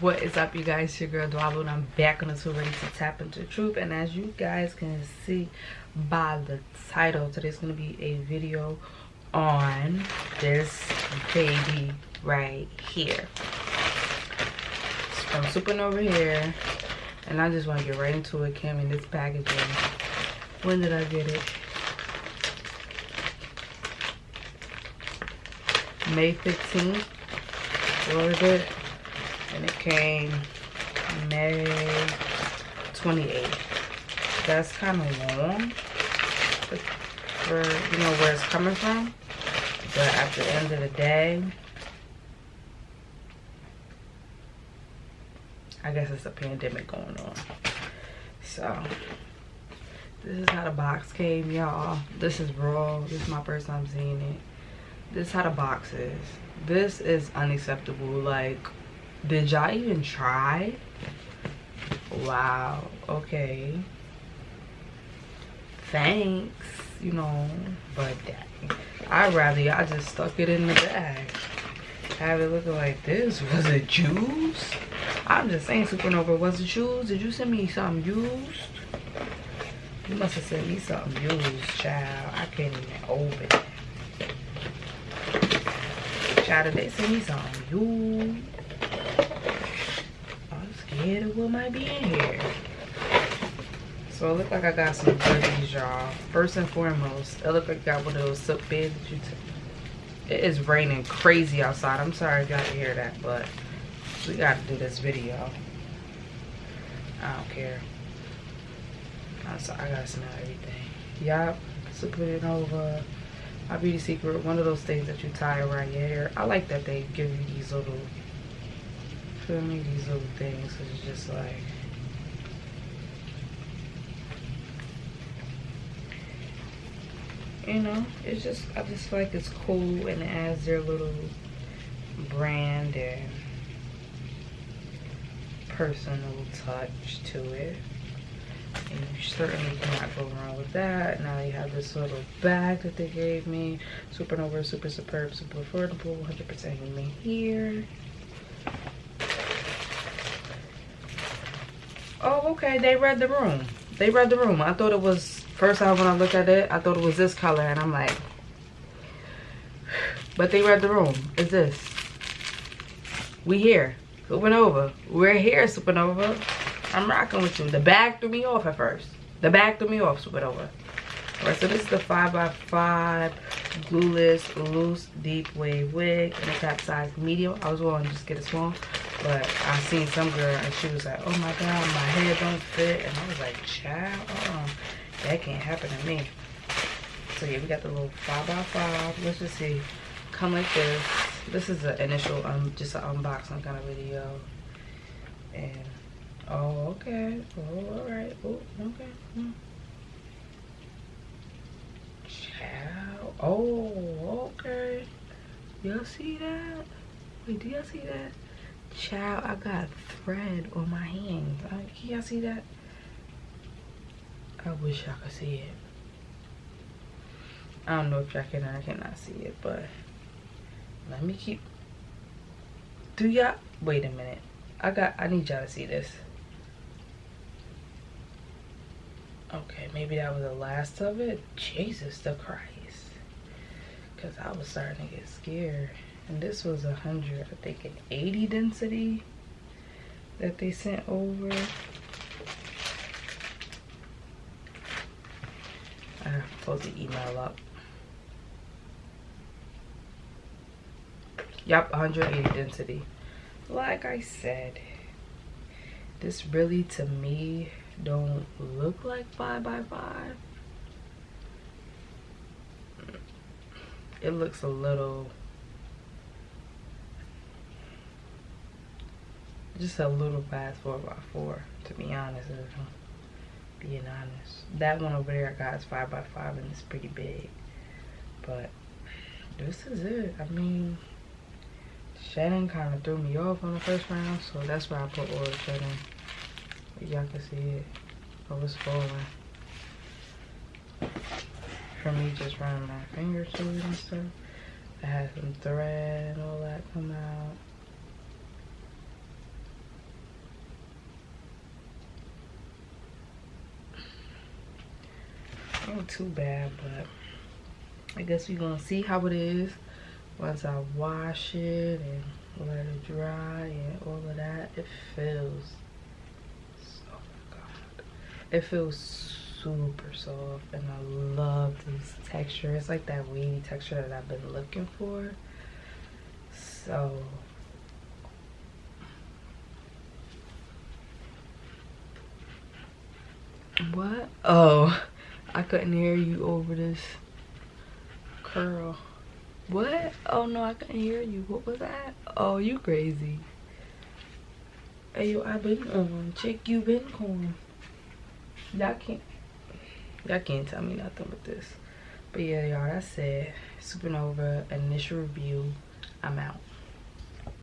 what is up you guys? Your girl Dwalo and i'm back on the tour ready to tap into the truth. And as you guys can see by the title today's gonna be a video on this baby right here. It's from supernova here and i just want to get right into it came in this packaging. When did i get it? May 15th ordered it and it came May 28th. That's kind of long for, you know, where it's coming from. But at the end of the day, I guess it's a pandemic going on. So, this is how the box came, y'all. This is raw. This is my first time seeing it. This is how the box is. This is unacceptable. Like, did y'all even try? Wow. Okay. Thanks. You know, but I'd rather y'all just stuck it in the bag. Have it looking like this. Was it juice? I'm just saying, Supernova, was it shoes? Did you send me something used? You must have sent me something used, child. I can't even open it. Child, did they send me something used? Scared of what might be in here. So it looked like I got some goodies, y'all. First and foremost, it looked like I got one of those silk beds that you It is raining crazy outside. I'm sorry if y'all hear that, but we gotta do this video. I don't care. I'm I gotta smell everything. Y'all, Yup, supernova. My beauty secret, one of those things that you tie around your hair. I like that they give you these little feel me? These little things. It's just like you know, it's just I just feel like it's cool and it adds their little brand and personal touch to it. And you certainly cannot go wrong with that. Now you have this little bag that they gave me. Supernova, super superb, super affordable, 100% human here. Oh, okay. They read the room. They read the room. I thought it was, first time when I looked at it, I thought it was this color. And I'm like, but they read the room. It's this. We here. Supernova. We're here, Supernova. I'm rocking with you. The bag threw me off at first. The bag threw me off, Supernova. Alright, so this is the 5x5 glueless loose deep wave wig in a cap size medium. I was going to just get a small but I seen some girl and she was like, oh my God, my head don't fit. And I was like, child, uh that can't happen to me. So yeah, we got the little five by five. Let's just see. Come like this. This is the initial, um, just an unboxing kind of video. And, oh, okay. Oh, all right. Oh, okay. Hmm. Child. Oh, okay. Y'all see that? Wait, do y'all see that? Child, I got thread on my hand. Can y'all see that? I wish y'all could see it. I don't know if y'all can I cannot see it, but let me keep. Do y'all? Wait a minute. I got. I need y'all to see this. Okay, maybe that was the last of it. Jesus the Christ. Because I was starting to get scared and this was a hundred i think an 80 density that they sent over i pulled the email up yep 180 density like i said this really to me don't look like five by five. It looks a little just a little past four by four to be honest being honest. That one over there I got is five by five and it's pretty big. But this is it. I mean shedding kind of threw me off on the first round so that's why I put oil shedding y'all can see it. I was falling. for me just running my fingers through it and stuff. I had some thread all that come out. Not too bad but I guess we're gonna see how it is once I wash it and let it dry and all of that. It feels it feels super soft and I love this texture. It's like that weedy texture that I've been looking for. So what? Oh, I couldn't hear you over this curl. What? Oh no, I couldn't hear you. What was that? Oh, you crazy. Hey yo, I've been on. Check you been on. Y'all can't y'all can't tell me nothing with this. But yeah, y'all, that's it. Supernova initial review. I'm out.